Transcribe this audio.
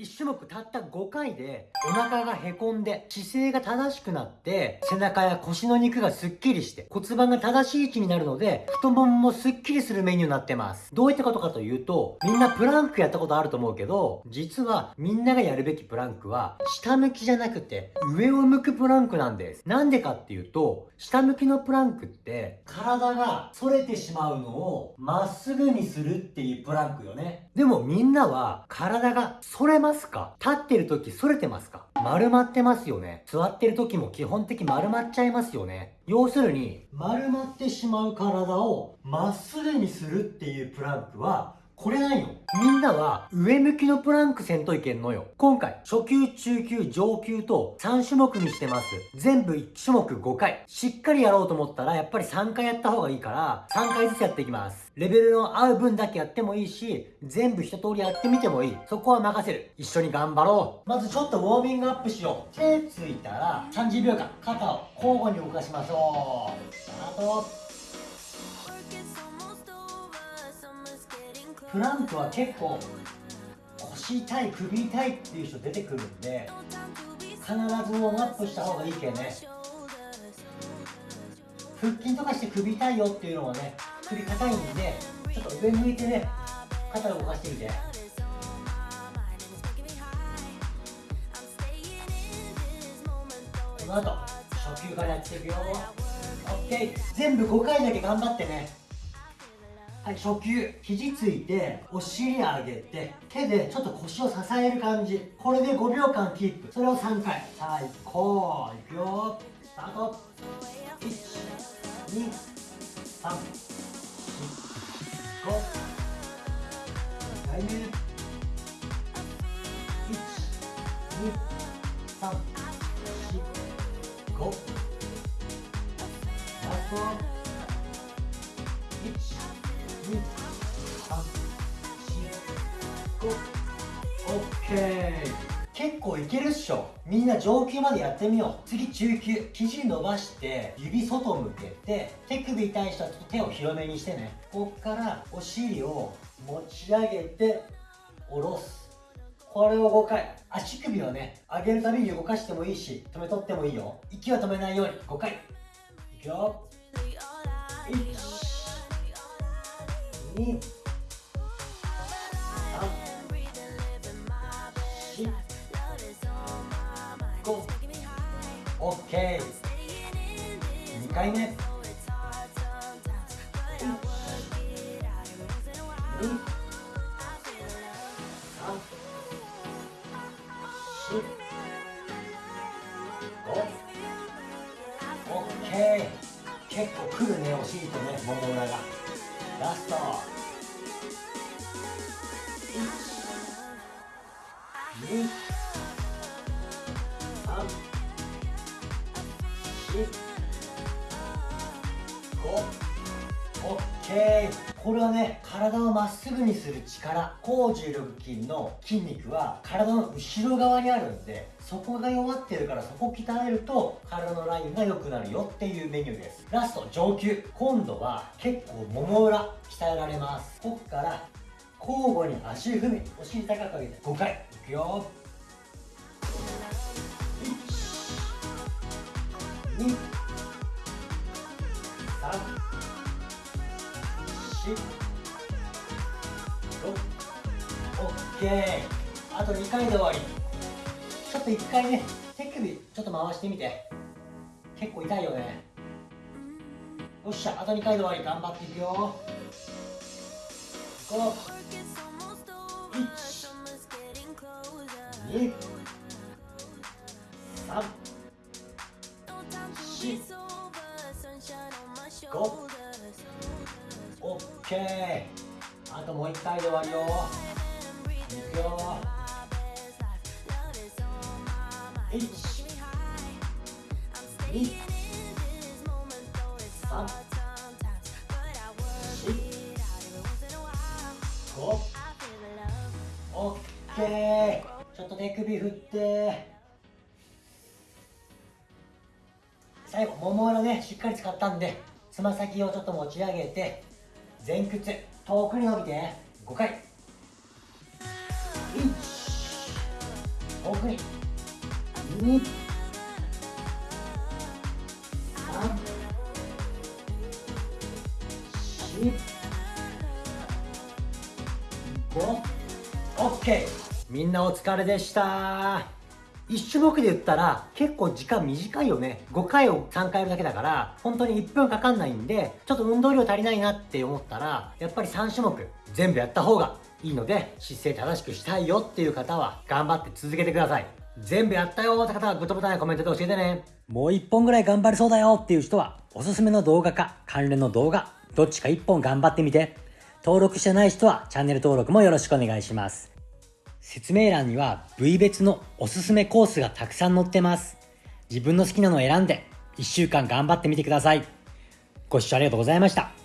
1種目たった5回でお腹がへこんで姿勢が正しくなって背中や腰の肉がスッキリして骨盤が正しい位置になるので太もももスッキリするメニューになってます。どういったことかというとみんなプランクやったことあると思うけど実はみんながやるべきプランクは下向きじゃなくて上を向くプランクなんです。なんでかっていうと下向きのプランクって体が反れてしまうのをまっすぐにするっていうプランクよね。でもみんなは体が反れまますか？立ってる時反れてますか？丸まってますよね。座ってる時も基本的丸まっちゃいますよね。要するに丸まってしまう体をまっすぐにするっていうプランクはこれないの？みんなは上向きのプランクせんといけんのよ。今回、初級、中級、上級と3種目にしてます。全部1種目5回。しっかりやろうと思ったら、やっぱり3回やった方がいいから、3回ずつやっていきます。レベルの合う分だけやってもいいし、全部一通りやってみてもいい。そこは任せる。一緒に頑張ろう。まずちょっとウォーミングアップしよう。手ついたら、30秒間、肩を交互に動かしましょう。スタート。プランクは結構腰痛い首痛いっていう人出てくるんで必ずウォームアップした方がいいけね。腹筋とかして首痛いよっていうのはね首硬いんでちょっと上向いてね肩を動かしてみて。この後初級からやっていくよ。OK 全部5回だけ頑張ってね。はい、初級。肘ついて、お尻上げて、手でちょっと腰を支える感じ。これで5秒間キープ。それを3回。さあ、行こう。いくよ。スタート。1、2、3、4、5。2回目。1、2、3、4、5。ラスト。結構いけるっしょ。みんな上級までやってみよう。次中級。肘伸ばして指外向けて手首痛い人はちょっと手を広めにしてね。こっからお尻を持ち上げて下ろす。これを5回。足首をね上げるたびに動かしてもいいし止めとってもいいよ。息は止めないように。5回。いくよ。1 2 3 4 5 OK 2回目。結構くるねお尻とねもも裏が。ラスト。123456 OK これはね体をまっすぐにする力高重力筋の筋肉は体の後ろ側にあるんでそこが弱ってるからそこ鍛えると体のラインが良くなるよっていうメニューです。ラスト上級。今度は結構もも裏鍛えられます。ここから交互に足踏みお尻高く上げて5回。いくよ。1 2 3 OK あと2回で終わり。ちょっと1回ね手首ちょっと回してみて。結構痛いよね。よっしゃあと2回で終わり。頑張っていくよ。5 1 2 3 4オッケー。あともう1回で終わるよ。いくよ。1 2 3 4 5オッケー。ちょっと手首振って。最後もも裏ねしっかり使ったんでつま先をちょっと持ち上げて。前屈遠くに伸びて5回。1 2 3 4 5はい2 3 4 OK みんなお疲れでした。1種目で言ったら結構時間短いよね。5回を3回やるだけだから本当に1分かかんないんでちょっと運動量足りないなって思ったらやっぱり3種目全部やった方がいいので姿勢正しくしたいよっていう方は頑張って続けてください。全部やったよって方はグッドボタンやコメントで教えてね。もう1本ぐらい頑張れそうだよっていう人はおすすめの動画か関連の動画どっちか1本頑張ってみて。登録してない人はチャンネル登録もよろしくお願いします。説明欄には部位別のおすすめコースがたくさん載ってます。自分の好きなのを選んで1週間頑張ってみてください。ご視聴ありがとうございました。